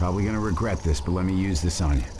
Probably gonna regret this, but let me use this on you.